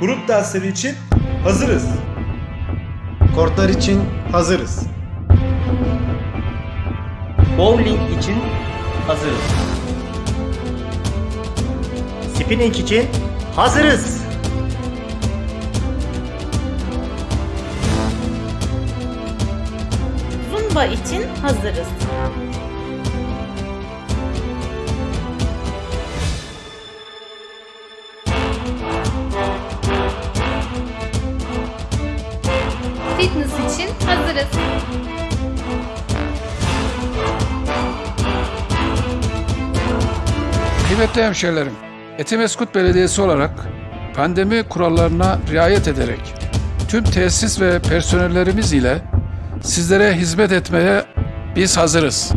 Grup dersleri için hazırız. Kortlar için hazırız. Bowling için hazırız. Spinning için hazırız. Zumba için hazırız. Fitness için hazırız. Kıymetli hemşehrilerim, Etimeskut Belediyesi olarak pandemi kurallarına riayet ederek tüm tesis ve personellerimiz ile sizlere hizmet etmeye biz hazırız.